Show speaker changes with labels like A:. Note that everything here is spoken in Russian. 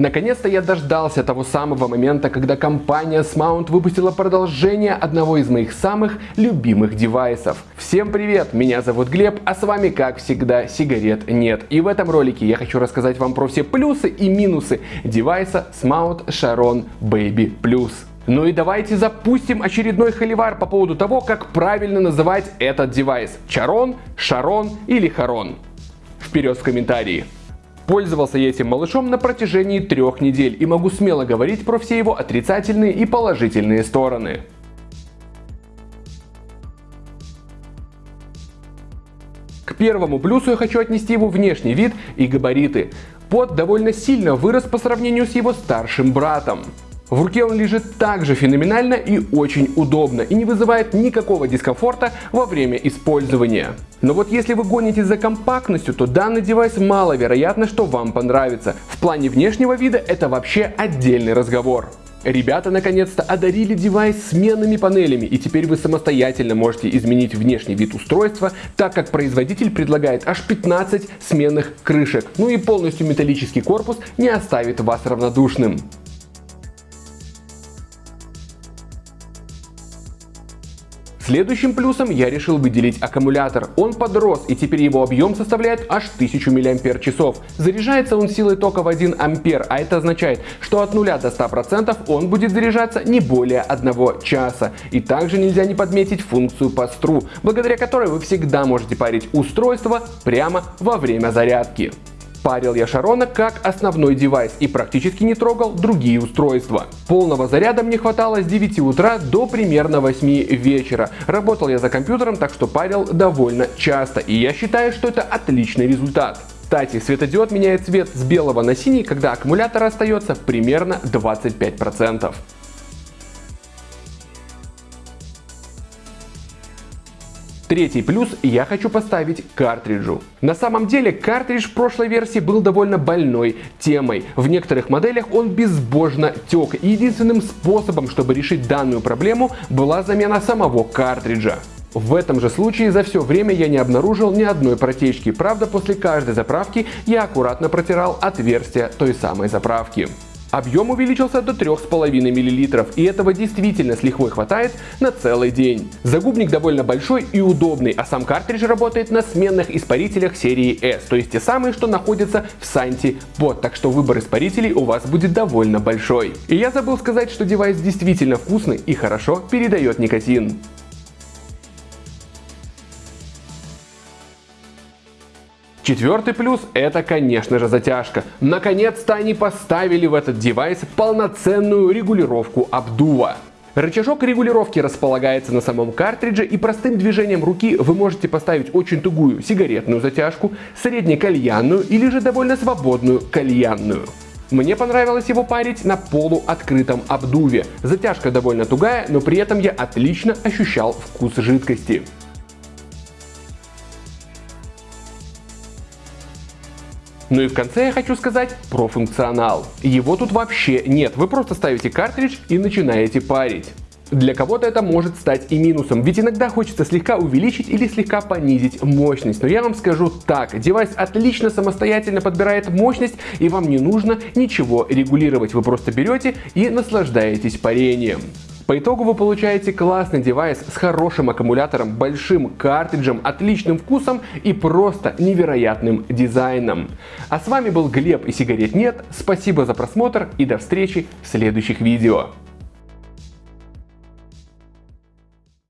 A: Наконец-то я дождался того самого момента, когда компания Smount выпустила продолжение одного из моих самых любимых девайсов. Всем привет, меня зовут Глеб, а с вами как всегда сигарет нет. И в этом ролике я хочу рассказать вам про все плюсы и минусы девайса Smount Sharon Baby Plus. Ну и давайте запустим очередной холивар по поводу того, как правильно называть этот девайс. Чарон, Шарон или Харон. Вперед в комментарии. Пользовался я этим малышом на протяжении трех недель и могу смело говорить про все его отрицательные и положительные стороны. К первому плюсу я хочу отнести его внешний вид и габариты. Под довольно сильно вырос по сравнению с его старшим братом. В руке он лежит также феноменально и очень удобно и не вызывает никакого дискомфорта во время использования. Но вот если вы гонитесь за компактностью, то данный девайс маловероятно, что вам понравится. В плане внешнего вида это вообще отдельный разговор. Ребята наконец-то одарили девайс сменными панелями и теперь вы самостоятельно можете изменить внешний вид устройства, так как производитель предлагает аж 15 сменных крышек. Ну и полностью металлический корпус не оставит вас равнодушным. Следующим плюсом я решил выделить аккумулятор. Он подрос и теперь его объем составляет аж 1000 мАч. Заряжается он силой тока в 1 ампер, а это означает, что от 0 до 100% он будет заряжаться не более 1 часа. И также нельзя не подметить функцию постру, благодаря которой вы всегда можете парить устройство прямо во время зарядки. Парил я Шарона как основной девайс и практически не трогал другие устройства. Полного заряда мне хватало с 9 утра до примерно 8 вечера. Работал я за компьютером, так что парил довольно часто и я считаю, что это отличный результат. Кстати, светодиод меняет цвет с белого на синий, когда аккумулятор остается примерно 25%. Третий плюс я хочу поставить картриджу. На самом деле картридж в прошлой версии был довольно больной темой. В некоторых моделях он безбожно тек. И единственным способом, чтобы решить данную проблему, была замена самого картриджа. В этом же случае за все время я не обнаружил ни одной протечки. Правда, после каждой заправки я аккуратно протирал отверстие той самой заправки. Объем увеличился до 3,5 мл, и этого действительно с лихвой хватает на целый день. Загубник довольно большой и удобный, а сам картридж работает на сменных испарителях серии S, то есть те самые, что находятся в Санти Bot, так что выбор испарителей у вас будет довольно большой. И я забыл сказать, что девайс действительно вкусный и хорошо передает никотин. Четвертый плюс это, конечно же, затяжка. Наконец-то они поставили в этот девайс полноценную регулировку обдува. Рычажок регулировки располагается на самом картридже и простым движением руки вы можете поставить очень тугую сигаретную затяжку, среднекальянную или же довольно свободную кальянную. Мне понравилось его парить на полуоткрытом обдуве. Затяжка довольно тугая, но при этом я отлично ощущал вкус жидкости. Ну и в конце я хочу сказать про функционал. Его тут вообще нет, вы просто ставите картридж и начинаете парить. Для кого-то это может стать и минусом, ведь иногда хочется слегка увеличить или слегка понизить мощность. Но я вам скажу так, девайс отлично самостоятельно подбирает мощность и вам не нужно ничего регулировать. Вы просто берете и наслаждаетесь парением. По итогу вы получаете классный девайс с хорошим аккумулятором, большим картриджем, отличным вкусом и просто невероятным дизайном. А с вами был Глеб и сигарет нет. Спасибо за просмотр и до встречи в следующих видео.